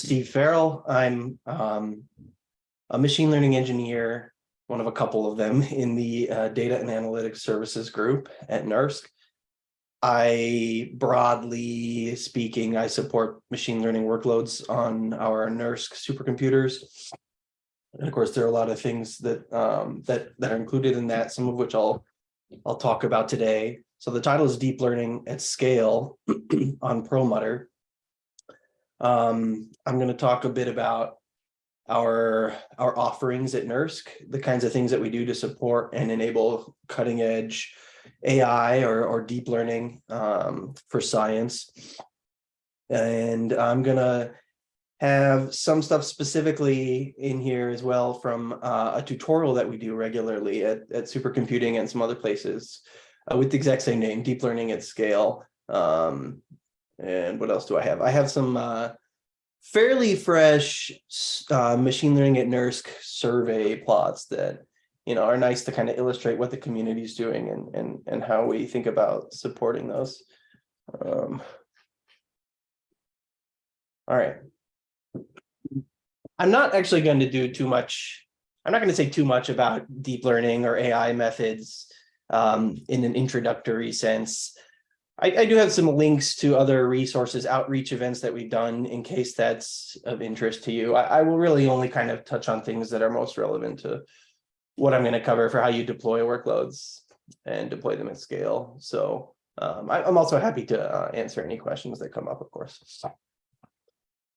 Steve Farrell. I'm um, a machine learning engineer, one of a couple of them in the uh, data and analytics services group at NERSC. I broadly speaking, I support machine learning workloads on our NERSC supercomputers. And of course, there are a lot of things that um, that that are included in that, some of which I'll I'll talk about today. So the title is Deep Learning at Scale on Perlmutter. Um, I'm going to talk a bit about our our offerings at NERSC, the kinds of things that we do to support and enable cutting edge AI or, or deep learning um, for science. And I'm going to have some stuff specifically in here as well from uh, a tutorial that we do regularly at, at supercomputing and some other places uh, with the exact same name, deep learning at scale. Um, and what else do I have? I have some uh, fairly fresh uh, machine learning at NERSC survey plots that you know are nice to kind of illustrate what the community is doing and and and how we think about supporting those. Um, all right. I'm not actually going to do too much. I'm not going to say too much about deep learning or AI methods um, in an introductory sense. I, I, do have some links to other resources, outreach events that we've done in case that's of interest to you. I, I will really only kind of touch on things that are most relevant to what I'm going to cover for how you deploy workloads and deploy them at scale. So um, I, am also happy to uh, answer any questions that come up, of course.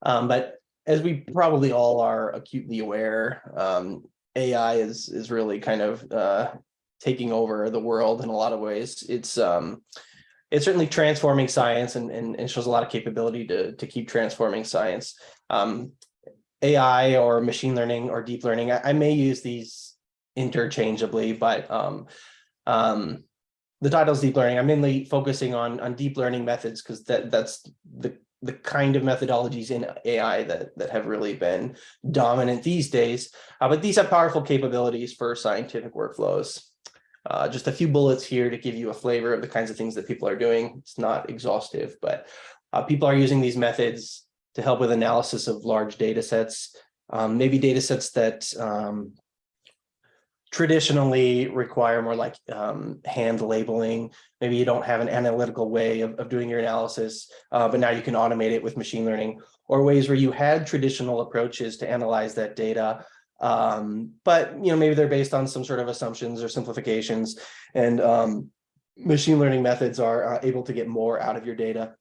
Um, but as we probably all are acutely aware, um, AI is is really kind of uh, taking over the world in a lot of ways. It's um, it's certainly transforming science and, and, and, shows a lot of capability to, to keep transforming science. Um, AI or machine learning or deep learning, I, I may use these interchangeably, but um, um, the title is deep learning. I'm mainly focusing on, on deep learning methods because that, that's the, the kind of methodologies in AI that, that have really been dominant these days. Uh, but these have powerful capabilities for scientific workflows. Uh, just a few bullets here to give you a flavor of the kinds of things that people are doing. It's not exhaustive, but uh, people are using these methods to help with analysis of large data sets, um, maybe data sets that um, traditionally require more like um, hand labeling. Maybe you don't have an analytical way of, of doing your analysis, uh, but now you can automate it with machine learning or ways where you had traditional approaches to analyze that data, um, but you know, maybe they're based on some sort of assumptions or simplifications and um, machine learning methods are uh, able to get more out of your data.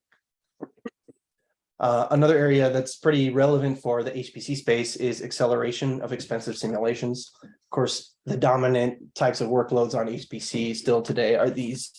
Uh, another area that's pretty relevant for the HPC space is acceleration of expensive simulations. Of course, the dominant types of workloads on HPC still today are these,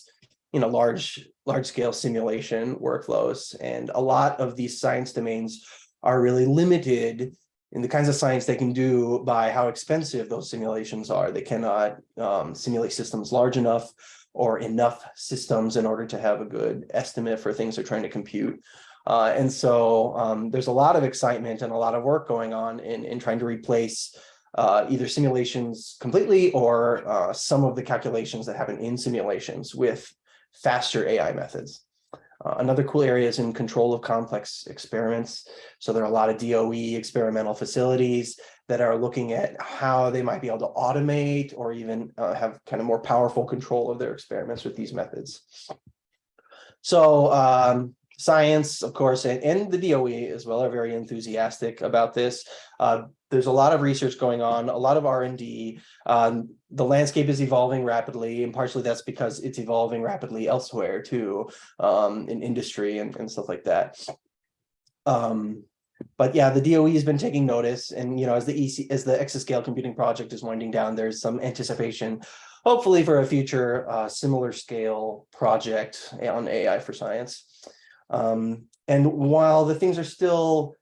you know, large, large scale simulation workflows. And a lot of these science domains are really limited in the kinds of science they can do by how expensive those simulations are. They cannot um, simulate systems large enough or enough systems in order to have a good estimate for things they're trying to compute. Uh, and so um, there's a lot of excitement and a lot of work going on in, in trying to replace uh, either simulations completely or uh, some of the calculations that happen in simulations with faster AI methods. Uh, another cool area is in control of complex experiments. So there are a lot of DOE experimental facilities that are looking at how they might be able to automate or even uh, have kind of more powerful control of their experiments with these methods. So um, science, of course, and, and, the DOE as well are very enthusiastic about this. Uh, there's a lot of research going on, a lot of R&D. Um, the landscape is evolving rapidly, and partially that's because it's evolving rapidly elsewhere too, um, in industry and, and, stuff like that. Um, but yeah, the DOE has been taking notice, and you know, as the EC, as the exascale computing project is winding down, there's some anticipation, hopefully, for a future uh, similar scale project on AI for science. Um, and while the things are still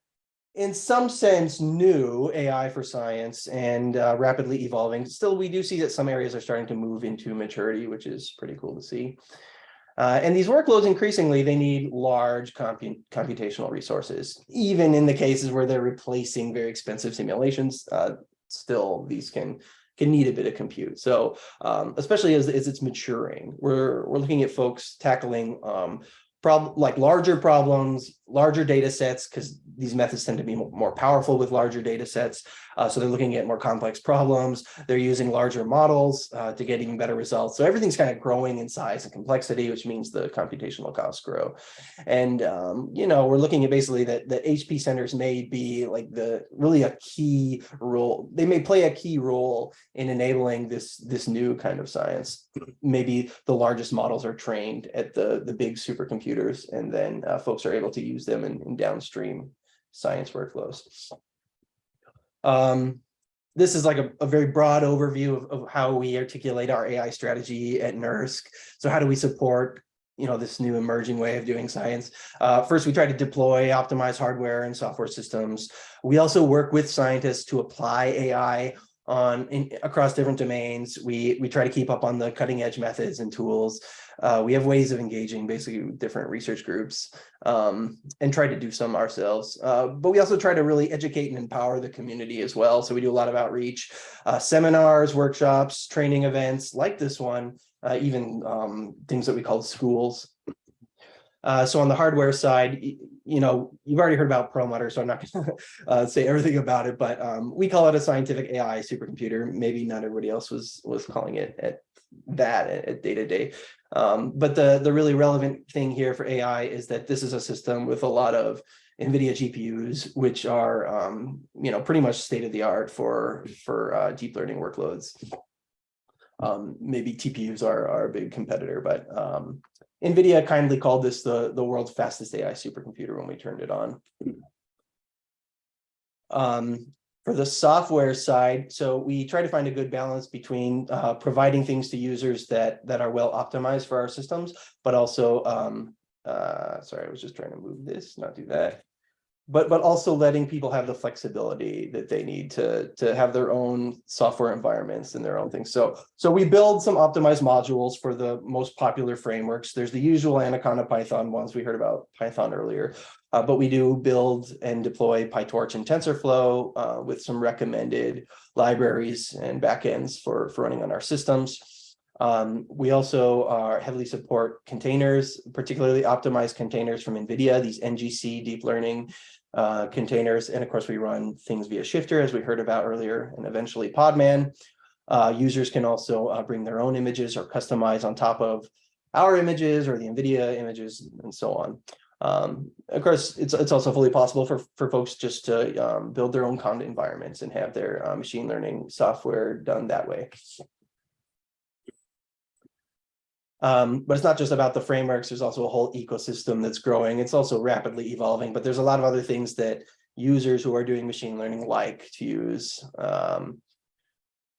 in some sense new AI for science and uh, rapidly evolving, still we do see that some areas are starting to move into maturity, which is pretty cool to see. Uh, and these workloads increasingly, they need large compu computational resources. Even in the cases where they're replacing very expensive simulations, uh, still these can can need a bit of compute. So um, especially as, as it's maturing, we're, we're looking at folks tackling um, problem, like larger problems, larger data sets, because these methods tend to be more powerful with larger data sets. Uh, so they're looking at more complex problems. They're using larger models uh, to get even better results. So everything's kind of growing in size and complexity, which means the computational costs grow. And um, you know, we're looking at basically that that HP centers may be like the really a key role. They may play a key role in enabling this this new kind of science. Maybe the largest models are trained at the the big supercomputers, and then uh, folks are able to use them in, in downstream science workflows. Um, this is like a, a very broad overview of, of how we articulate our AI strategy at NERSC. So how do we support you know, this new emerging way of doing science. Uh, first, we try to deploy optimized hardware and software systems. We also work with scientists to apply AI on in, across different domains. We we try to keep up on the cutting edge methods and tools. Uh, we have ways of engaging basically different research groups um, and try to do some ourselves. Uh, but we also try to really educate and empower the community as well. So we do a lot of outreach, uh, seminars, workshops, training events like this one, uh, even um, things that we call schools. Uh, so on the hardware side, you know, you've already heard about Perlmutter, so I'm not going to uh, say everything about it, but um, we call it a scientific AI supercomputer. Maybe not everybody else was was calling it at that at day to day. Um, but the the really relevant thing here for AI is that this is a system with a lot of NVIDIA GPUs, which are um, you know pretty much state of the art for for uh, deep learning workloads. Um, maybe TPUs are, are a big competitor, but um, NVIDIA kindly called this the, the world's fastest AI supercomputer when we turned it on. Um, for the software side, so we try to find a good balance between uh, providing things to users that, that are well optimized for our systems, but also, um, uh, sorry, I was just trying to move this, not do that but but also letting people have the flexibility that they need to to have their own software environments and their own things. So so we build some optimized modules for the most popular frameworks. There's the usual Anaconda Python ones we heard about Python earlier, uh, but we do build and deploy PyTorch and TensorFlow uh, with some recommended libraries and backends for for running on our systems. Um, we also are heavily support containers, particularly optimized containers from NVIDIA, these NGC deep learning uh, containers. And of course, we run things via Shifter, as we heard about earlier, and eventually Podman. Uh, users can also uh, bring their own images or customize on top of our images or the NVIDIA images and so on. Um, of course, it's it's also fully possible for, for folks just to um, build their own conda environments and have their uh, machine learning software done that way. Um, but it's not just about the frameworks. There's also a whole ecosystem that's growing. It's also rapidly evolving, but there's a lot of other things that users who are doing machine learning like to use. Um,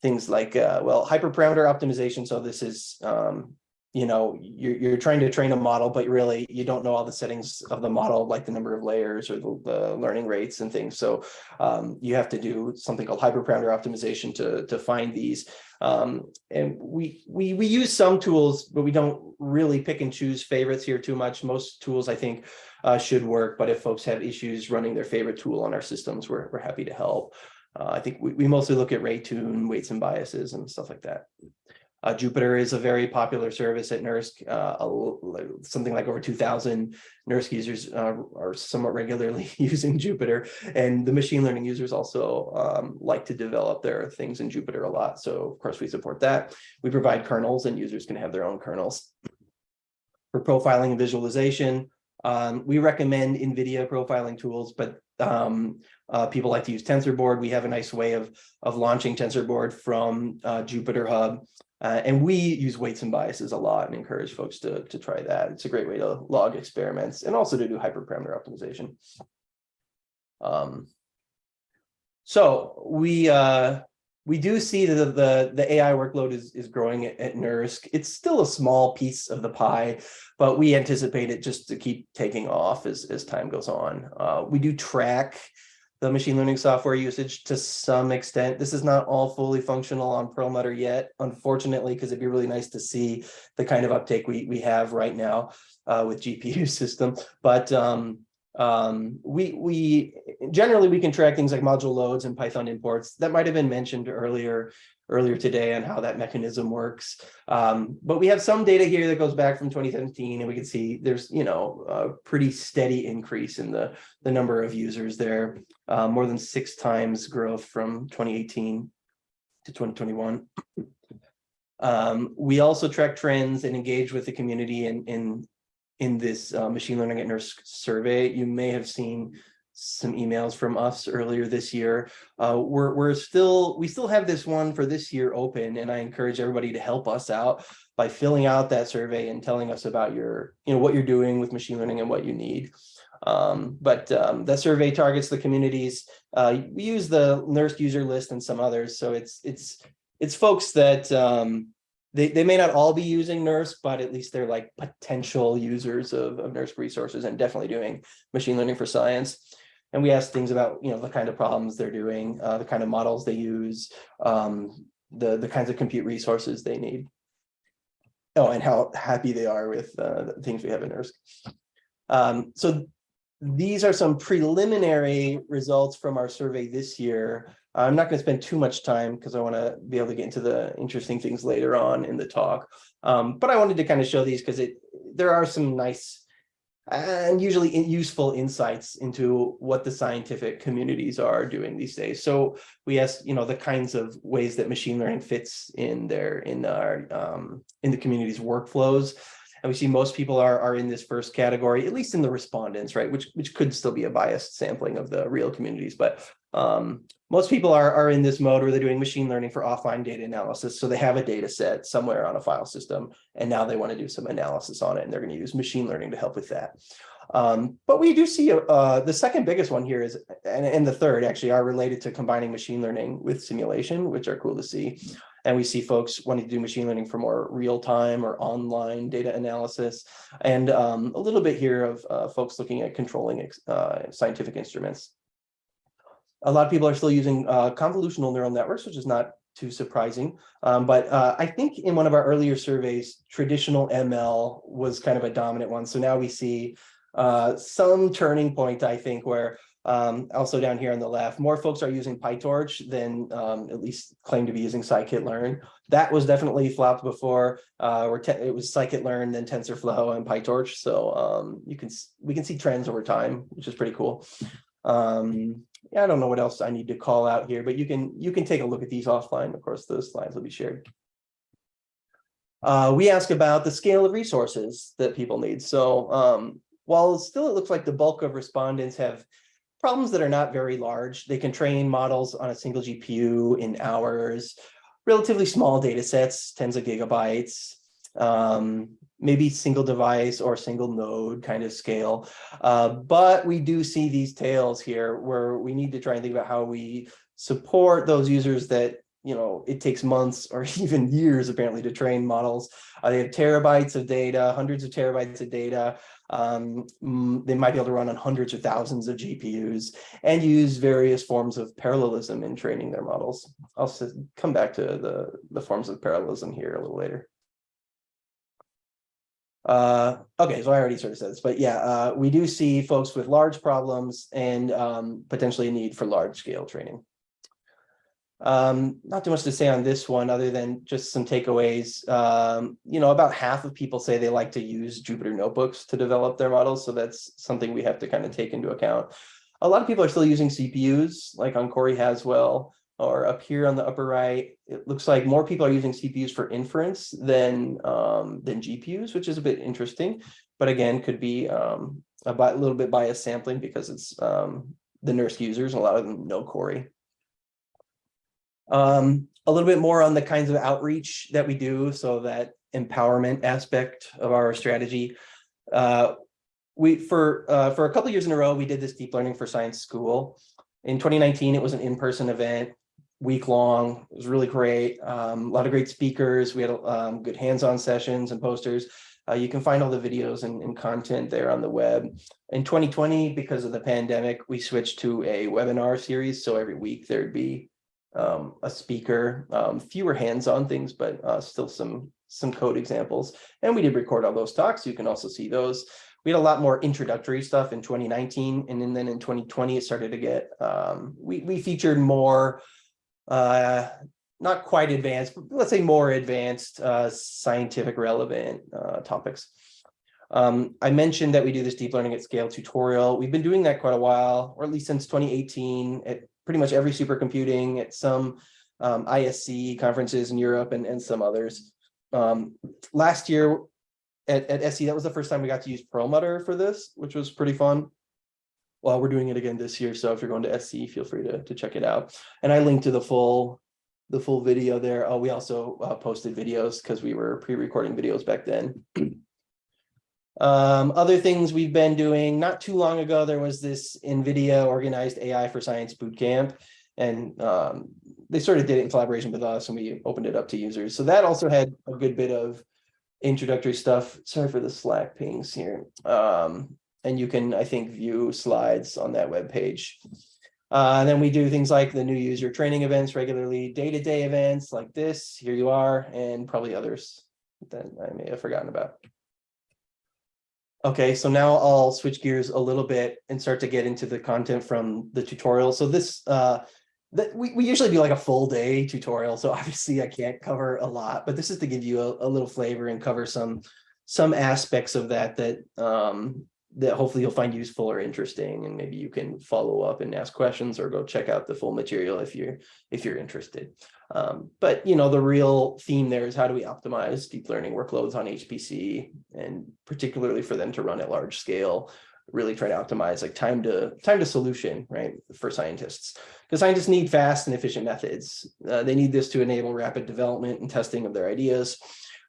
things like, uh, well, hyperparameter optimization. So this is um, you know, you're, you're trying to train a model, but really you don't know all the settings of the model, like the number of layers or the, the learning rates and things. So um, you have to do something called hyperparameter optimization to, to find these. Um, and we, we, we use some tools, but we don't really pick and choose favorites here too much. Most tools, I think, uh, should work. But if folks have issues running their favorite tool on our systems, we're, we're happy to help. Uh, I think we, we mostly look at RayTune, weights and biases and stuff like that. Uh, Jupyter is a very popular service at NERSC. Uh, something like over 2,000 NERSC users uh, are somewhat regularly using Jupyter. And the machine learning users also um, like to develop their things in Jupyter a lot. So of course we support that. We provide kernels and users can have their own kernels. For profiling and visualization, um, we recommend NVIDIA profiling tools, but um, uh, people like to use TensorBoard. We have a nice way of, of launching TensorBoard from uh, Jupyter Hub. Uh, and we use weights and biases a lot and encourage folks to, to try that. It's a great way to log experiments and also to do hyperparameter optimization. Um, so we uh, we do see that the, the AI workload is, is growing at, at NERSC. It's still a small piece of the pie, but we anticipate it just to keep taking off as, as time goes on. Uh, we do track the machine learning software usage to some extent. This is not all fully functional on Perlmutter yet, unfortunately, because it'd be really nice to see the kind of uptake we, we have right now uh, with GPU system. But um, Um, we, we, generally, we can track things like module loads and Python imports. That might have been mentioned earlier, earlier today on how that mechanism works. Um, but we have some data here that goes back from 2017 and we can see there's, you know, a pretty steady increase in the, the number of users there. Uh, more than six times growth from 2018 to 2021. Um, we also track trends and engage with the community in, in, in this uh, machine learning at NERSC survey. You may have seen some emails from us earlier this year. Uh, we're, we're still, we still have this one for this year open and I encourage everybody to help us out by filling out that survey and telling us about your, you know, what you're doing with machine learning and what you need. Um, but um, that survey targets the communities. Uh, we use the NERSC user list and some others. So it's, it's, it's folks that um, they, they may not all be using NERSC, but at least they're like potential users of, of NERSC resources and definitely doing machine learning for science. And we ask things about, you know, the kind of problems they're doing, uh, the kind of models they use, um, the, the kinds of compute resources they need. Oh, and how happy they are with uh, the things we have in NERSC. Um, so these are some preliminary results from our survey this year. I'm not going to spend too much time because I want to be able to get into the interesting things later on in the talk. Um, but I wanted to kind of show these because it there are some nice and usually useful insights into what the scientific communities are doing these days. So we asked, you know, the kinds of ways that machine learning fits in their in our um, in the community's workflows. And we see most people are, are in this first category, at least in the respondents, right? Which, which could still be a biased sampling of the real communities. But um, most people are, are in this mode where they're doing machine learning for offline data analysis. So they have a data set somewhere on a file system, and now they want to do some analysis on it, and they're going to use machine learning to help with that. Um, but we do see uh, the second biggest one here is, and, and the third actually are related to combining machine learning with simulation, which are cool to see. And we see folks wanting to do machine learning for more real-time or online data analysis. And um, a little bit here of uh, folks looking at controlling uh, scientific instruments. A lot of people are still using uh, convolutional neural networks, which is not too surprising. Um, but uh, I think in one of our earlier surveys, traditional ML was kind of a dominant one. So now we see uh, some turning point, I think, where um, also down here on the left, more folks are using PyTorch than um, at least claim to be using scikit-learn. That was definitely flopped before, uh, where it was scikit-learn, then TensorFlow and PyTorch. So um, you can we can see trends over time, which is pretty cool. Um, I don't know what else I need to call out here, but you can you can take a look at these offline. Of course, those slides will be shared. Uh, we ask about the scale of resources that people need. So um, while still it looks like the bulk of respondents have problems that are not very large. They can train models on a single GPU in hours, relatively small data sets, tens of gigabytes, um, maybe single device or single node kind of scale. Uh, but we do see these tails here where we need to try and think about how we support those users that you know, it takes months or even years apparently to train models. Uh, they have terabytes of data, hundreds of terabytes of data. Um, mm, they might be able to run on hundreds or thousands of GPUs and use various forms of parallelism in training their models. I'll come back to the, the forms of parallelism here a little later. Uh, okay, so I already sort of said this, but yeah, uh, we do see folks with large problems and um, potentially a need for large scale training. Um, not too much to say on this one other than just some takeaways. Um, you know, about half of people say they like to use Jupyter notebooks to develop their models. So that's something we have to kind of take into account. A lot of people are still using CPUs like on Cori Haswell or up here on the upper right. It looks like more people are using CPUs for inference than um, than GPUs, which is a bit interesting. But again, could be um, a little bit biased sampling because it's um, the NERSC users. and A lot of them know Cori. Um, a little bit more on the kinds of outreach that we do, so that empowerment aspect of our strategy. Uh, we for uh, for a couple years in a row, we did this deep learning for science school. In 2019, it was an in-person event, week long. It was really great. Um, a lot of great speakers. We had um, good hands-on sessions and posters. Uh, you can find all the videos and, and, content there on the web. In 2020, because of the pandemic, we switched to a webinar series. So every week there'd be um, a speaker, um, fewer hands-on things, but uh, still some some code examples. And we did record all those talks. You can also see those. we had a lot more introductory stuff in twenty nineteen, and then then in twenty twenty, it started to get, um, we, we featured more. Uh, not quite advanced, but let's say more advanced, uh, scientific relevant, uh, topics. Um, I mentioned that we do this deep learning at scale tutorial. We've been doing that quite a while, or at least since twenty eighteen, at pretty much every supercomputing, at some. Um, ISC conferences in Europe and, and some others. Um, last year, at, at SC, that was the first time we got to use Perlmutter for this, which was pretty fun. Well, we're doing it again this year, so if you're going to SC, feel free to, to check it out. And I linked to the full, the full video there. Oh, we also uh, posted videos because we were pre-recording videos back then. Um, other things we've been doing, not too long ago, there was this NVIDIA organized AI for Science bootcamp. And um, they sort of did it in collaboration with us and we opened it up to users. So that also had a good bit of introductory stuff. Sorry for the Slack pings here. Um, and you can, I think, view slides on that web page. Uh, and then we do things like the new user training events regularly, day-to-day events like this, here you are, and probably others that I may have forgotten about. Okay, so now I'll switch gears a little bit and start to get into the content from the tutorial. So this, uh, that we, we usually do like a full day tutorial, so obviously I can't cover a lot, but this is to give you a, a little flavor and cover some some aspects of that that um, that hopefully you'll find useful or interesting, and maybe you can follow up and ask questions or go check out the full material if you're if you're interested. Um, but you know the real theme there is how do we optimize deep learning workloads on HPC, and particularly for them to run at large scale really try to optimize like time to time to solution, right, for scientists. Because scientists need fast and efficient methods. Uh, they need this to enable rapid development and testing of their ideas.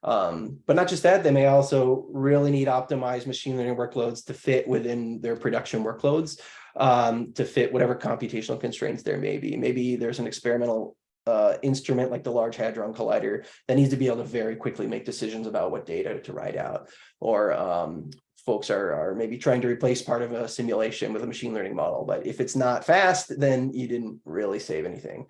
Um, but not just that, they may also really need optimized machine learning workloads to fit within their production workloads, um, to fit whatever computational constraints there may be. Maybe there's an experimental uh, instrument like the Large Hadron Collider that needs to be able to very quickly make decisions about what data to write out. Or um, folks are, are maybe trying to replace part of a simulation with a machine learning model. But if it's not fast, then you didn't really save anything.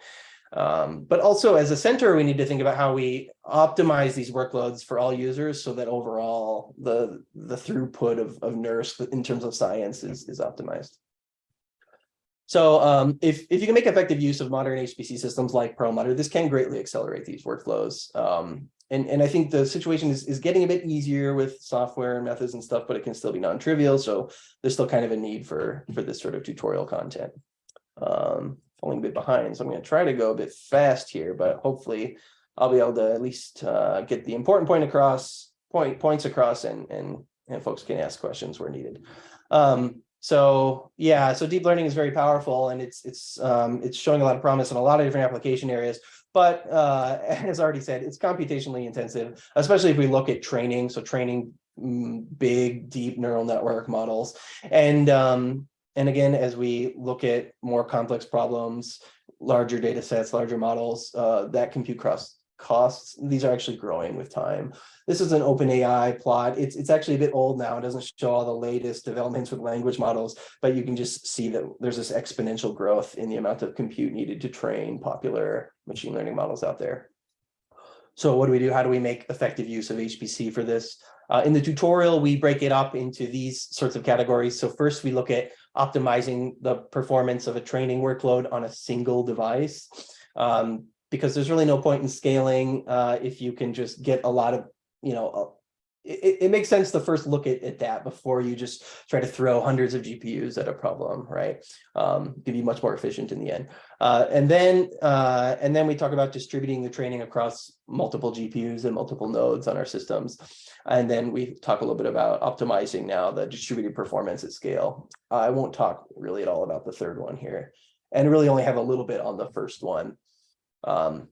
Um, but also as a center, we need to think about how we optimize these workloads for all users so that overall the, the throughput of, of NERSC in terms of science is, is optimized. So um, if, if you can make effective use of modern HPC systems like Perlmutter, this can greatly accelerate these workflows. Um, and, and I think the situation is, is getting a bit easier with software and methods and stuff, but it can still be non-trivial. So there's still kind of a need for, for this sort of tutorial content. Um, falling a bit behind, so I'm going to try to go a bit fast here, but hopefully I'll be able to at least uh, get the important point across, point points across, and and and folks can ask questions where needed. Um, so yeah, so deep learning is very powerful, and it's it's um, it's showing a lot of promise in a lot of different application areas. But uh, as already said, it's computationally intensive, especially if we look at training. So training mm, big, deep neural network models. And, um, and again, as we look at more complex problems, larger data sets, larger models, uh, that compute cost costs, these are actually growing with time. This is an OpenAI plot. It's, it's actually a bit old now. It doesn't show all the latest developments with language models, but you can just see that there's this exponential growth in the amount of compute needed to train popular machine learning models out there. So what do we do? How do we make effective use of HPC for this? Uh, in the tutorial, we break it up into these sorts of categories. So first we look at optimizing the performance of a training workload on a single device. Um, because there's really no point in scaling uh, if you can just get a lot of, you know, it, it makes sense to first look at, at that before you just try to throw hundreds of GPUs at a problem, right? Um, be much more efficient in the end. Uh, and then uh, and then we talk about distributing the training across multiple GPUs and multiple nodes on our systems. And then we talk a little bit about optimizing now the distributed performance at scale. I won't talk really at all about the third one here and really only have a little bit on the first one. Um,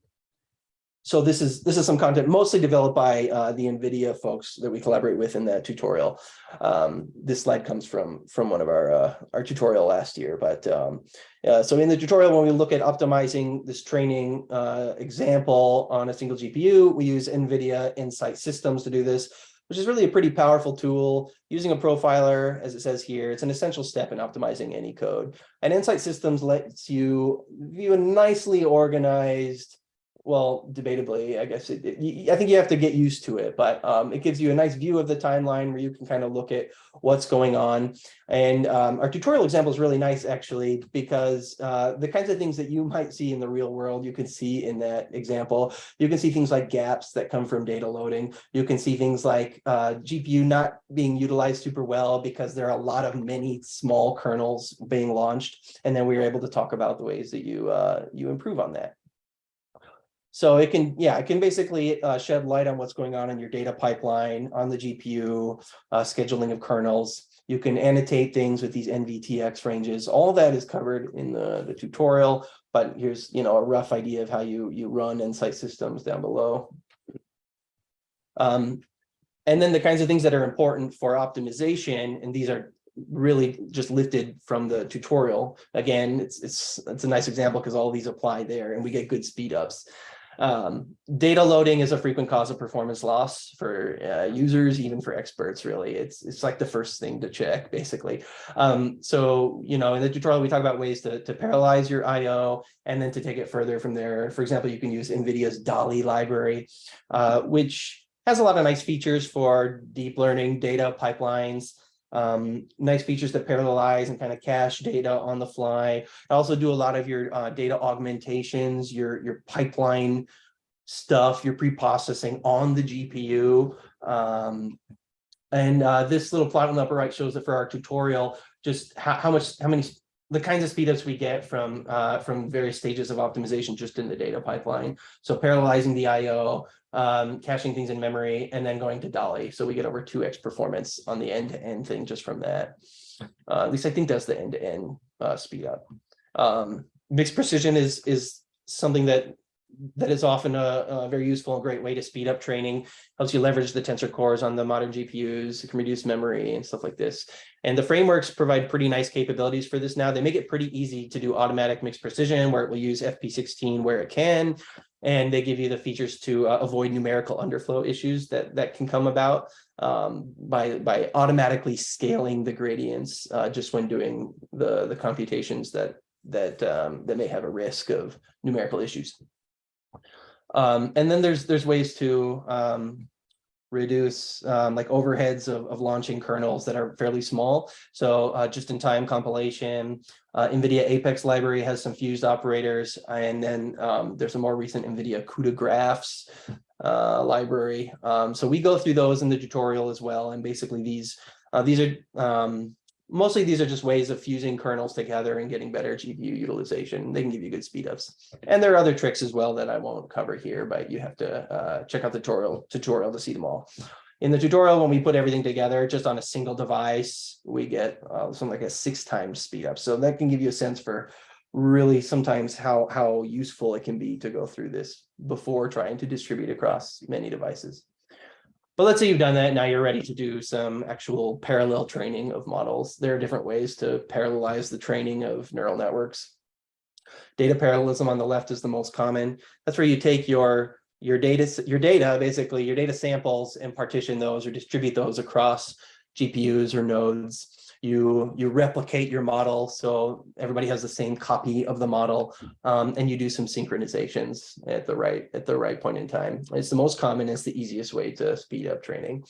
so this is this is some content mostly developed by uh, the NVIDIA folks that we collaborate with in that tutorial. Um, this slide comes from from one of our uh, our tutorial last year. But um, uh, so in the tutorial, when we look at optimizing this training uh, example on a single GPU, we use NVIDIA Nsight Systems to do this which is really a pretty powerful tool. Using a profiler, as it says here, it's an essential step in optimizing any code. And Nsight Systems lets you view a nicely organized well, debatably, I guess it, it- I think you have to get used to it, but um, it gives you a nice view of the timeline where you can kind of look at what's going on. And um, our tutorial example is really nice, actually, because uh, the kinds of things that you might see in the real world, you can see in that example. You can see things like gaps that come from data loading. You can see things like uh, GPU not being utilized super well because there are a lot of many small kernels being launched. And then we were able to talk about the ways that you uh, you improve on that. So it can, yeah, it can basically uh, shed light on what's going on in your data pipeline, on the GPU, uh, scheduling of kernels. You can annotate things with these NVTX ranges. All that is covered in the, the tutorial, but here's, you know, a rough idea of how you, you run Nsight systems down below. Um, and then the kinds of things that are important for optimization, and these are really just lifted from the tutorial. Again, it's, it's, it's a nice example because all these apply there and we get good speed ups. Um, data loading is a frequent cause of performance loss for uh, users, even for experts, really. It's, it's like the first thing to check, basically. Um, so, you know, in the tutorial, we talk about ways to, to parallelize your IO and then to take it further from there. For example, you can use NVIDIA's DALI library, uh, which has a lot of nice features for deep learning data pipelines, um, nice features that parallelize and kind of cache data on the fly. I Also do a lot of your uh, data augmentations, your, your pipeline stuff, your pre-processing on the GPU. Um, and uh, this little plot on the upper right shows that for our tutorial, just how, how much, how many, the kinds of speedups we get from uh, from various stages of optimization just in the data pipeline. So parallelizing the IO, um, caching things in memory, and then going to DALI. So we get over 2x performance on the end-to-end thing just from that. Uh, at least I think that's the end-to-end uh, speed up. Um, mixed precision is is something that that is often a, a, very useful and great way to speed up training. Helps you leverage the tensor cores on the modern GPUs. It can reduce memory and stuff like this. And the frameworks provide pretty nice capabilities for this now. They make it pretty easy to do automatic mixed precision where it will use FP16 where it can. And they give you the features to uh, avoid numerical underflow issues that, that can come about um, by, by automatically scaling the gradients uh, just when doing the, the computations that, that, um, that may have a risk of numerical issues. Um, and then there's there's ways to um, reduce um, like overheads of, of launching kernels that are fairly small. So uh, just in time compilation, uh, NVIDIA Apex library has some fused operators, and then um, there's a more recent NVIDIA CUDA graphs uh, library. Um, so we go through those in the tutorial as well. And basically these uh, these are um, mostly these are just ways of fusing kernels together and getting better GPU utilization. They can give you good speedups. And there are other tricks as well that I won't cover here, but you have to uh, check out the tutorial, tutorial to see them all. In the tutorial, when we put everything together just on a single device, we get uh, something like a six times speed up. So that can give you a sense for really sometimes how, how useful it can be to go through this before trying to distribute across many devices. But let's say you've done that, now you're ready to do some actual parallel training of models. There are different ways to parallelize the training of neural networks. Data parallelism on the left is the most common. That's where you take your your data, your data, basically your data samples and partition those or distribute those across GPUs or nodes you you replicate your model so everybody has the same copy of the model um, and you do some synchronizations at the right at the right point in time. It's the most common it's the easiest way to speed up training.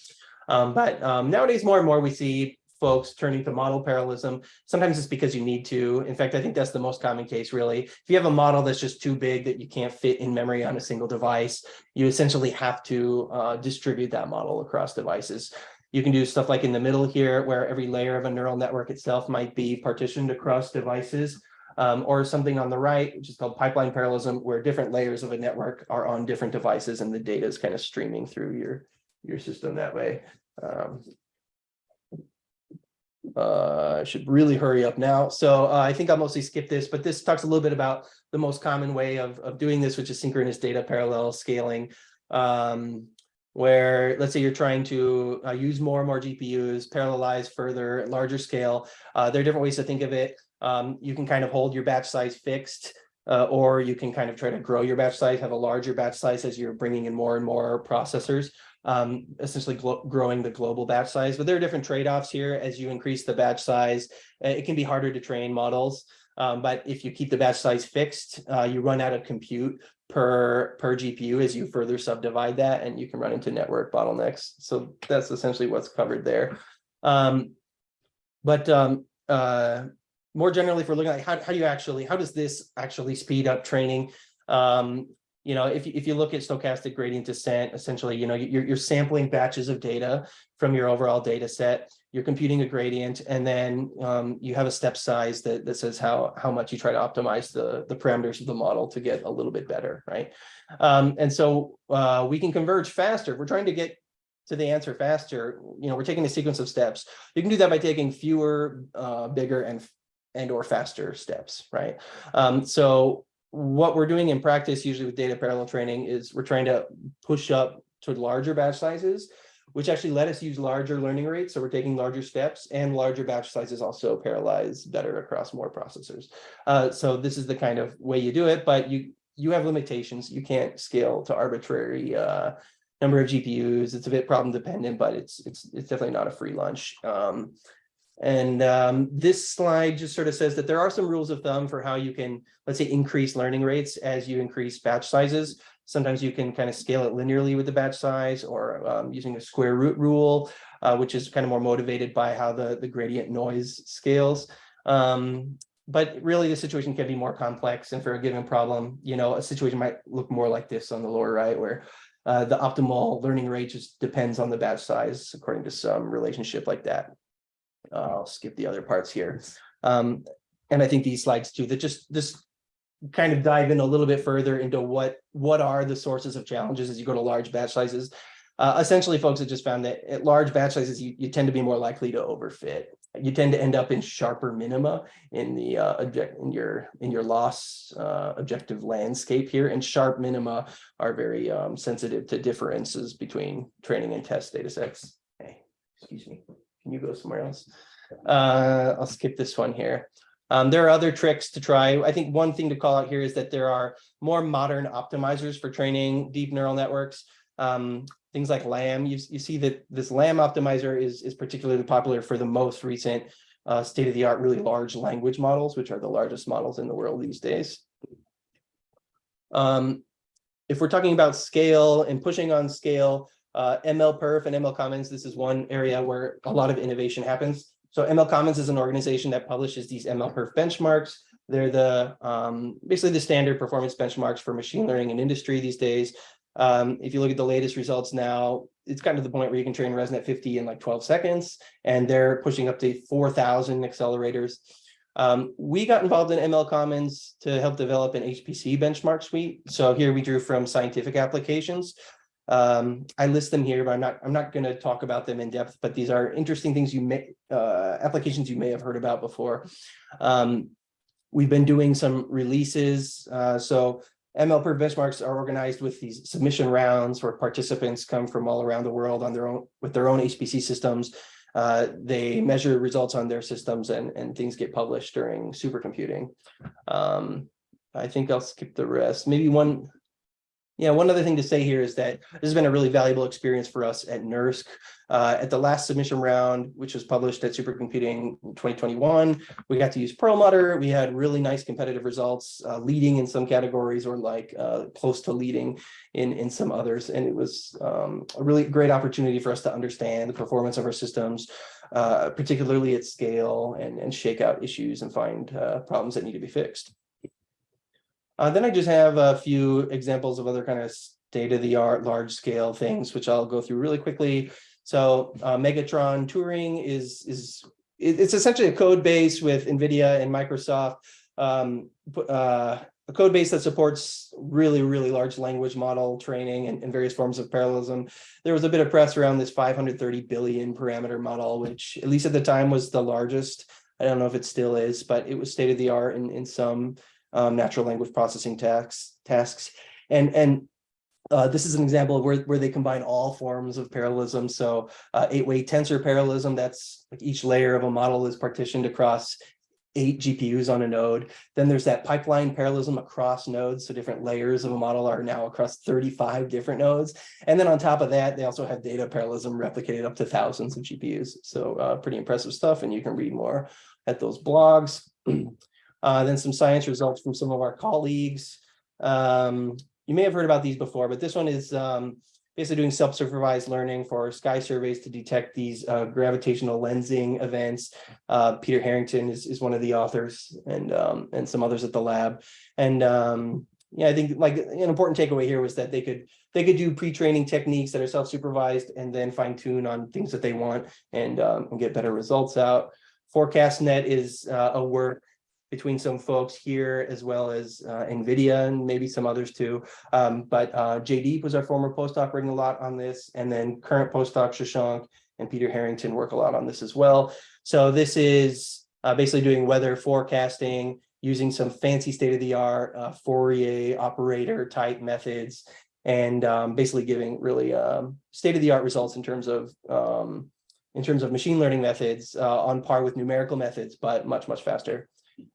Um, but um, nowadays more and more we see folks turning to model parallelism. Sometimes it's because you need to. In fact i think that's the most common case really. If you have a model that's just too big that you can't fit in memory on a single device you essentially have to uh, distribute that model across devices you can do stuff like in the middle here, where every layer of a neural network itself might be partitioned across devices, um, or something on the right, which is called pipeline parallelism, where different layers of a network are on different devices and the data is kind of streaming through your, your system that way. Um, uh, I should really hurry up now. So uh, I think I'll mostly skip this, but this talks a little bit about the most common way of, of doing this, which is synchronous data parallel scaling. Um, where let's say you're trying to uh, use more and more GPUs, parallelize further, larger scale. Uh, there are different ways to think of it. Um, you can kind of hold your batch size fixed, uh, or you can kind of try to grow your batch size, have a larger batch size as you're bringing in more and more processors, um, essentially growing the global batch size. But there are different trade-offs here as you increase the batch size. Uh, it can be harder to train models. Um, but if you keep the batch size fixed, uh, you run out of compute per, per GPU as you further subdivide that and you can run into network bottlenecks. So that's essentially what's covered there. Um, but, um, uh, more generally, if we're looking at how, how do you actually, how does this actually speed up training? Um, you know, if, you- if you look at stochastic gradient descent, essentially, you know, you're, you're sampling batches of data from your overall data set. You're computing a gradient and then um, you have a step size that, that says how, how much you try to optimize the, the parameters of the model to get a little bit better, right? Um, and so uh, we can converge faster. We're trying to get to the answer faster. You know, we're taking a sequence of steps. You can do that by taking fewer, uh, bigger and and or faster steps, right? Um, so what we're doing in practice, usually with data parallel training, is we're trying to push up to larger batch sizes, which actually let us use larger learning rates. So we're taking larger steps and larger batch sizes also parallelize better across more processors. Uh, so this is the kind of way you do it, but you you have limitations. You can't scale to arbitrary uh, number of GPUs. It's a bit problem dependent, but it's it's it's definitely not a free lunch. Um, and um, this slide just sort of says that there are some rules of thumb for how you can, let's say, increase learning rates as you increase batch sizes. Sometimes you can kind of scale it linearly with the batch size or um, using a square root rule, uh, which is kind of more motivated by how the, the gradient noise scales. Um, but really the situation can be more complex and for a given problem, you know, a situation might look more like this on the lower right, where uh, the optimal learning rate just depends on the batch size according to some relationship like that. Uh, I'll skip the other parts here. Um, and I think these slides too, that just this kind of dive in a little bit further into what what are the sources of challenges as you go to large batch sizes. Uh, essentially, folks have just found that at large batch sizes, you, you tend to be more likely to overfit. You tend to end up in sharper minima in the uh, object in your in your loss uh, objective landscape here, and sharp minima are very um, sensitive to differences between training and test data sets. Hey, excuse me. Can you go somewhere else? Uh, I'll skip this one here. Um, there are other tricks to try. I think one thing to call out here is that there are more modern optimizers for training deep neural networks. Um, things like LAMB, you, you see that this LAMB optimizer is, is particularly popular for the most recent uh, state-of-the-art really large language models, which are the largest models in the world these days. Um, if we're talking about scale and pushing on scale, uh, ML Perf and ML Commons, this is one area where a lot of innovation happens. So ML Commons is an organization that publishes these ML Perf benchmarks. They're the um, basically the standard performance benchmarks for machine learning in industry these days. Um, if you look at the latest results now, it's gotten to the point where you can train ResNet 50 in like 12 seconds, and they're pushing up to 4,000 accelerators. Um, we got involved in ML Commons to help develop an HPC benchmark suite. So here we drew from scientific applications. Um, I list them here, but I'm not I'm not going to talk about them in depth, but these are interesting things you may uh, applications you may have heard about before. Um, we've been doing some releases. Uh, so ML Perf benchmarks are organized with these submission rounds where participants come from all around the world on their own with their own HPC systems. Uh, they measure results on their systems and, and things get published during supercomputing. Um, I think I'll skip the rest. Maybe one yeah, one other thing to say here is that this has been a really valuable experience for us at NERSC. Uh, at the last submission round, which was published at Supercomputing 2021, we got to use Perlmutter. We had really nice competitive results, uh, leading in some categories or like uh, close to leading in, in some others. And it was um, a really great opportunity for us to understand the performance of our systems, uh, particularly at scale and, and shake out issues and find uh, problems that need to be fixed. Uh, then I just have a few examples of other kind of state-of-the-art large scale things, which I'll go through really quickly. So uh, Megatron Turing is, is it's essentially a code base with NVIDIA and Microsoft, um, uh, a code base that supports really, really large language model training and, and, various forms of parallelism. There was a bit of press around this 530 billion parameter model, which at least at the time was the largest. I don't know if it still is, but it was state of the art in, in some um, natural language processing tasks. tasks. And, and uh, this is an example of where, where they combine all forms of parallelism. So uh, eight-way tensor parallelism, that's like each layer of a model is partitioned across eight GPUs on a node. Then there's that pipeline parallelism across nodes. So different layers of a model are now across 35 different nodes. And then on top of that, they also have data parallelism replicated up to thousands of GPUs. So uh, pretty impressive stuff. And you can read more at those blogs. Uh, then some science results from some of our colleagues. Um, you may have heard about these before, but this one is um, basically doing self-supervised learning for sky surveys to detect these uh, gravitational lensing events. Uh, Peter Harrington is, is one of the authors and, um, and some others at the lab. And um, yeah, I think like an important takeaway here was that they could, they could do pre-training techniques that are self-supervised and then fine tune on things that they want and, um, and get better results out. FourCastNet is uh, a work between some folks here as well as uh, NVIDIA and maybe some others too. Um, but uh, JD was our former postdoc working a lot on this and then current postdoc Shashank and Peter Harrington work a lot on this as well. So this is uh, basically doing weather forecasting using some fancy state-of-the-art uh, Fourier operator type methods and um, basically giving really um, state-of-the-art results in terms of um, in terms of machine learning methods uh, on par with numerical methods, but much, much faster.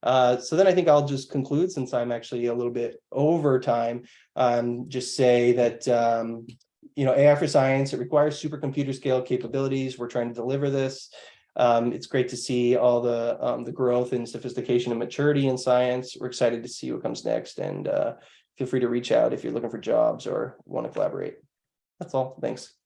Uh, so then I think I'll just conclude since I'm actually a little bit over time. Um, just say that, um, you know, AI for science, it requires supercomputer scale capabilities. We're trying to deliver this. Um, it's great to see all the um, the growth and sophistication and maturity in science. We're excited to see what comes next and uh, feel free to reach out if you're looking for jobs or want to collaborate. That's all. Thanks.